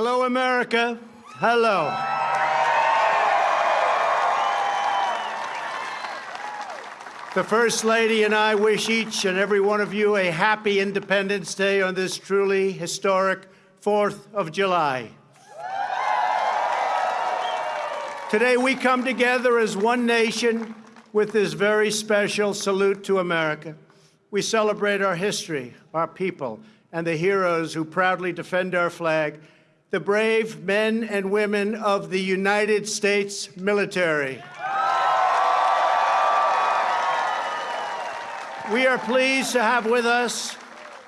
Hello, America. Hello. The First Lady and I wish each and every one of you a happy Independence Day on this truly historic 4th of July. Today we come together as one nation with this very special salute to America. We celebrate our history, our people, and the heroes who proudly defend our flag, the brave men and women of the United States military. We are pleased to have with us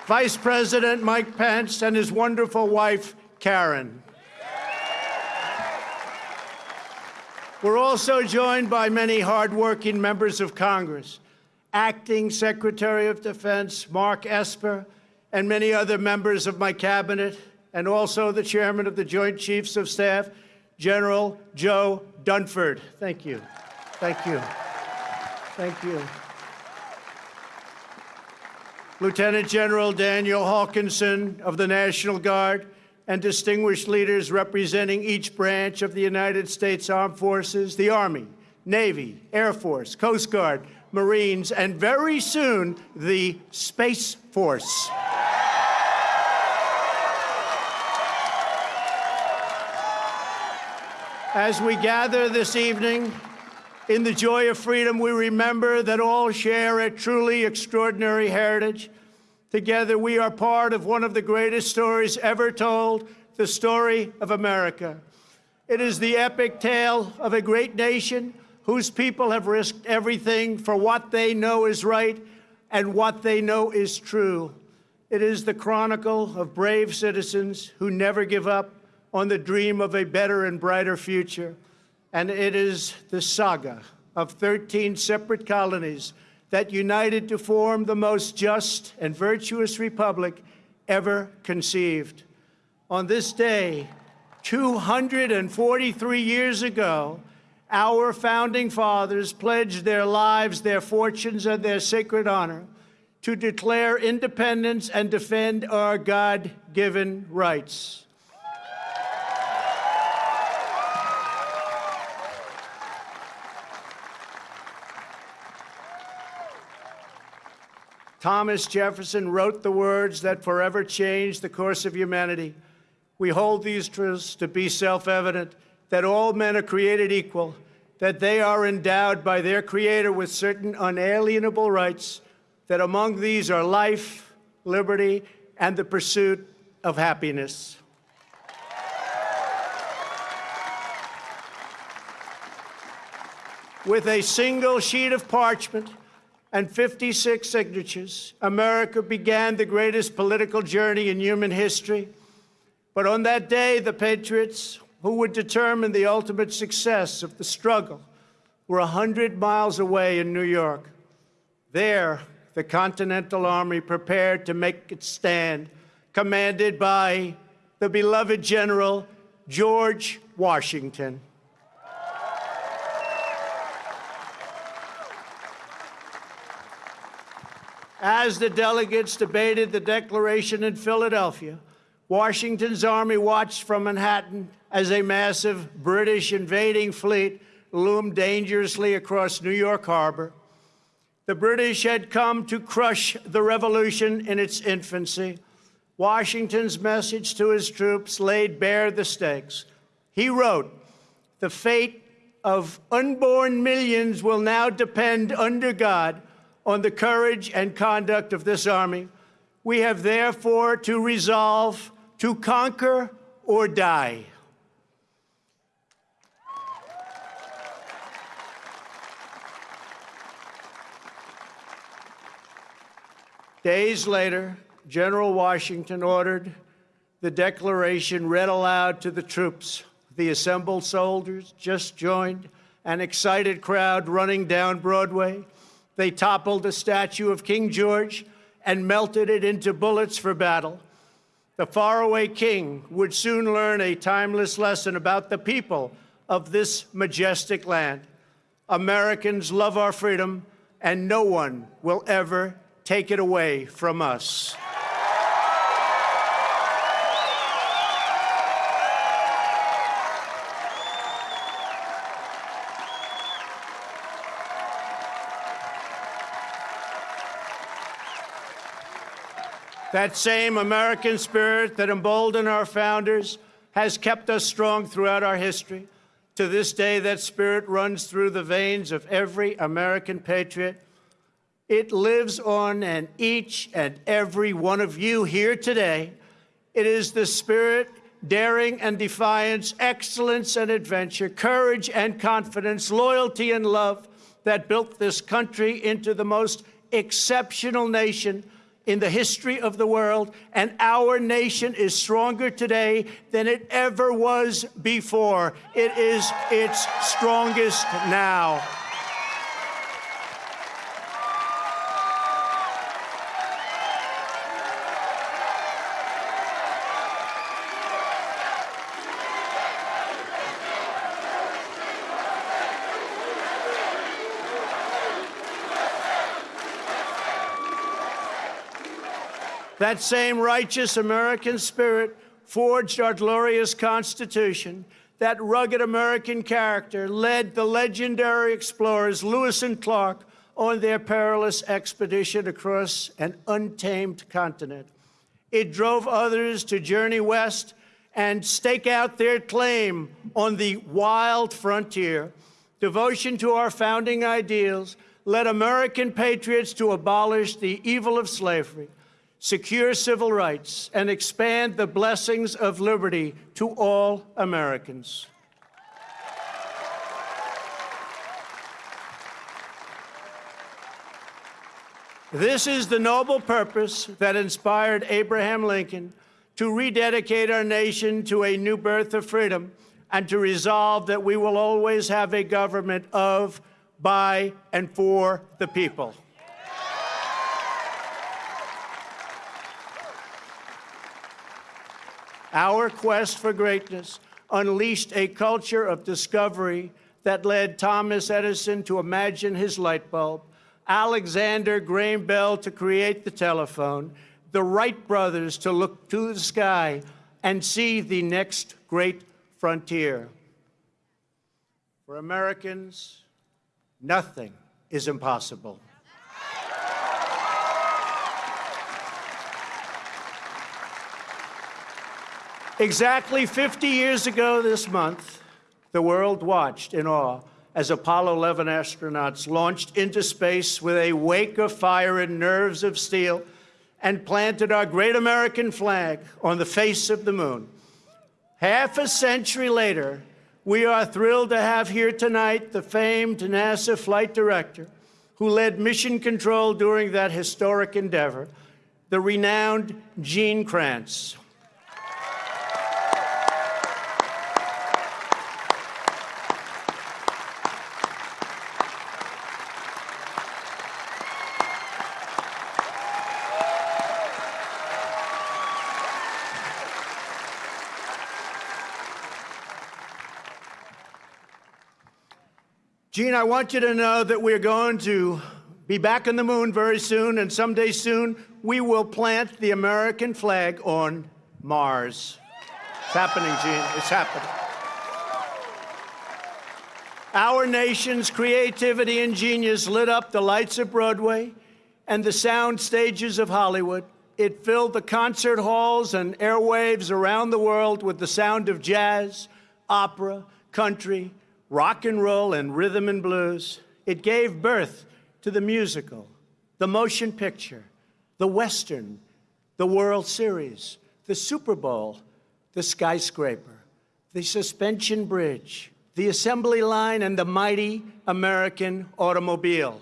Vice President Mike Pence and his wonderful wife, Karen. We're also joined by many hardworking members of Congress, Acting Secretary of Defense Mark Esper, and many other members of my cabinet, and also the Chairman of the Joint Chiefs of Staff, General Joe Dunford. Thank you. Thank you. Thank you. Lieutenant General Daniel Hokanson of the National Guard, and distinguished leaders representing each branch of the United States Armed Forces, the Army, Navy, Air Force, Coast Guard, Marines, and very soon, the Space Force. As we gather this evening, in the joy of freedom, we remember that all share a truly extraordinary heritage. Together, we are part of one of the greatest stories ever told, the story of America. It is the epic tale of a great nation whose people have risked everything for what they know is right and what they know is true. It is the chronicle of brave citizens who never give up on the dream of a better and brighter future and it is the saga of 13 separate colonies that united to form the most just and virtuous republic ever conceived. On this day, 243 years ago, our founding fathers pledged their lives, their fortunes, and their sacred honor to declare independence and defend our God-given rights. Thomas Jefferson wrote the words that forever changed the course of humanity. We hold these truths to be self-evident, that all men are created equal, that they are endowed by their Creator with certain unalienable rights, that among these are life, liberty, and the pursuit of happiness. With a single sheet of parchment, and 56 signatures, America began the greatest political journey in human history. But on that day, the patriots who would determine the ultimate success of the struggle were 100 miles away in New York. There, the Continental Army prepared to make its stand, commanded by the beloved General George Washington. As the delegates debated the Declaration in Philadelphia, Washington's army watched from Manhattan as a massive British invading fleet loomed dangerously across New York Harbor. The British had come to crush the revolution in its infancy. Washington's message to his troops laid bare the stakes. He wrote, the fate of unborn millions will now depend under God on the courage and conduct of this army. We have therefore to resolve to conquer or die. Days later, General Washington ordered the declaration read aloud to the troops. The assembled soldiers just joined an excited crowd running down Broadway. They toppled the statue of King George and melted it into bullets for battle. The faraway king would soon learn a timeless lesson about the people of this majestic land. Americans love our freedom, and no one will ever take it away from us. That same American spirit that emboldened our founders has kept us strong throughout our history. To this day, that spirit runs through the veins of every American patriot. It lives on in each and every one of you here today. It is the spirit, daring and defiance, excellence and adventure, courage and confidence, loyalty and love that built this country into the most exceptional nation in the history of the world, and our nation is stronger today than it ever was before. It is its strongest now. That same righteous American spirit forged our glorious Constitution. That rugged American character led the legendary explorers Lewis and Clark on their perilous expedition across an untamed continent. It drove others to journey west and stake out their claim on the wild frontier. Devotion to our founding ideals led American patriots to abolish the evil of slavery secure civil rights, and expand the blessings of liberty to all Americans. This is the noble purpose that inspired Abraham Lincoln to rededicate our nation to a new birth of freedom and to resolve that we will always have a government of, by, and for the people. Our quest for greatness unleashed a culture of discovery that led Thomas Edison to imagine his light bulb, Alexander Graham Bell to create the telephone, the Wright brothers to look to the sky and see the next great frontier. For Americans, nothing is impossible. Exactly 50 years ago this month, the world watched in awe as Apollo 11 astronauts launched into space with a wake of fire and nerves of steel and planted our great American flag on the face of the moon. Half a century later, we are thrilled to have here tonight the famed NASA flight director who led mission control during that historic endeavor, the renowned Gene Kranz. Gene, I want you to know that we're going to be back on the moon very soon, and someday soon we will plant the American flag on Mars. It's happening, Gene. It's happening. Our nation's creativity and genius lit up the lights of Broadway and the sound stages of Hollywood. It filled the concert halls and airwaves around the world with the sound of jazz, opera, country, rock and roll and rhythm and blues. It gave birth to the musical, the motion picture, the Western, the World Series, the Super Bowl, the skyscraper, the suspension bridge, the assembly line, and the mighty American automobile.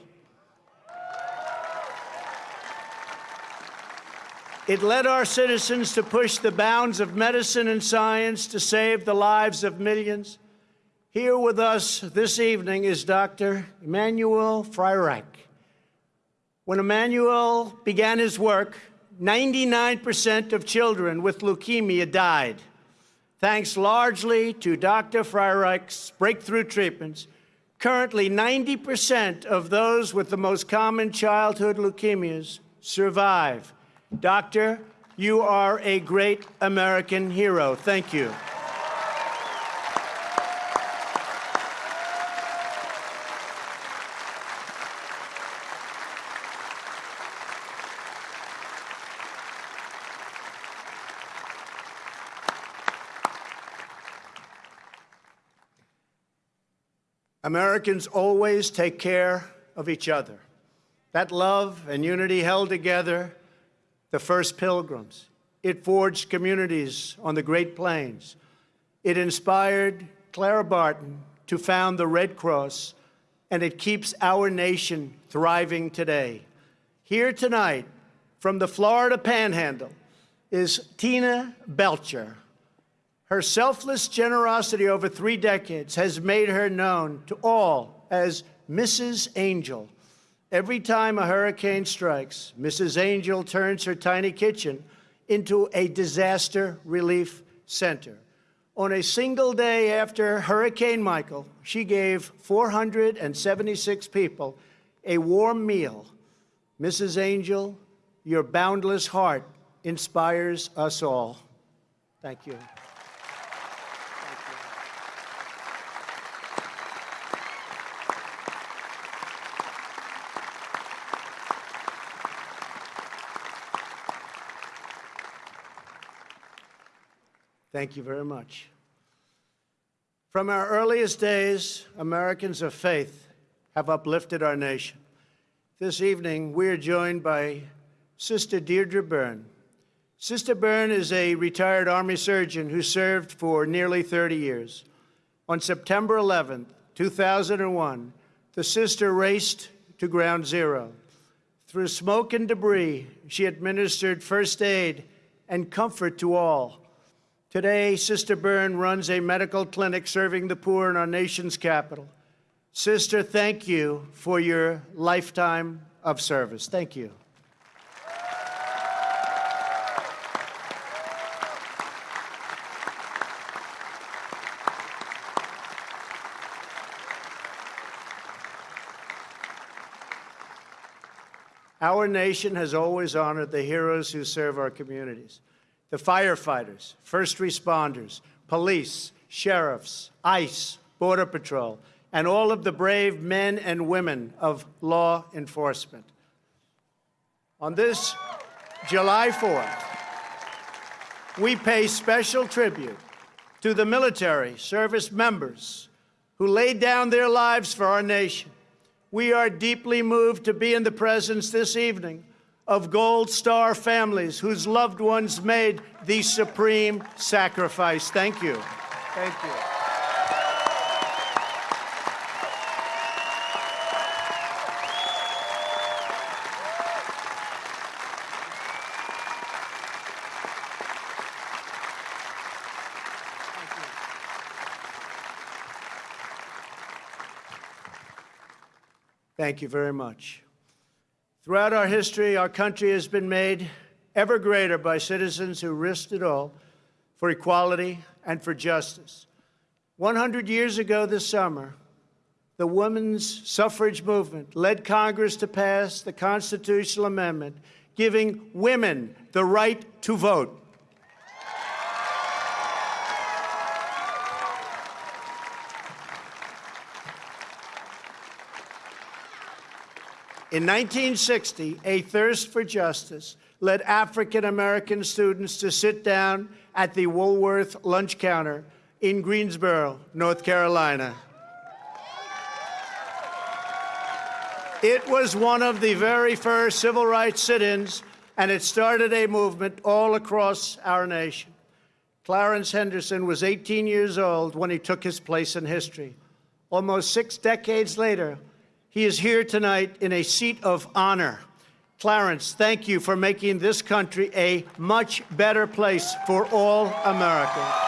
It led our citizens to push the bounds of medicine and science to save the lives of millions. Here with us this evening is Dr. Emanuel Freireich. When Emanuel began his work, 99% of children with leukemia died. Thanks largely to Dr. Freireich's breakthrough treatments, currently 90% of those with the most common childhood leukemias survive. Doctor, you are a great American hero. Thank you. Americans always take care of each other. That love and unity held together the first pilgrims. It forged communities on the Great Plains. It inspired Clara Barton to found the Red Cross, and it keeps our nation thriving today. Here tonight, from the Florida Panhandle, is Tina Belcher. Her selfless generosity over three decades has made her known to all as Mrs. Angel. Every time a hurricane strikes, Mrs. Angel turns her tiny kitchen into a disaster relief center. On a single day after Hurricane Michael, she gave 476 people a warm meal. Mrs. Angel, your boundless heart inspires us all. Thank you. Thank you very much. From our earliest days, Americans of faith have uplifted our nation. This evening, we are joined by Sister Deirdre Byrne. Sister Byrne is a retired Army surgeon who served for nearly 30 years. On September 11, 2001, the sister raced to ground zero. Through smoke and debris, she administered first aid and comfort to all. Today, Sister Byrne runs a medical clinic serving the poor in our nation's capital. Sister, thank you for your lifetime of service. Thank you. Our nation has always honored the heroes who serve our communities. The firefighters, first responders, police, sheriffs, ICE, Border Patrol, and all of the brave men and women of law enforcement. On this July 4th, we pay special tribute to the military service members who laid down their lives for our nation we are deeply moved to be in the presence this evening of Gold Star families whose loved ones made the supreme sacrifice. Thank you. Thank you. Thank you very much. Throughout our history, our country has been made ever greater by citizens who risked it all for equality and for justice. 100 years ago this summer, the women's suffrage movement led Congress to pass the constitutional amendment giving women the right to vote. In 1960, a thirst for justice led African American students to sit down at the Woolworth lunch counter in Greensboro, North Carolina. It was one of the very first civil rights sit-ins, and it started a movement all across our nation. Clarence Henderson was 18 years old when he took his place in history. Almost six decades later, he is here tonight in a seat of honor. Clarence, thank you for making this country a much better place for all Americans.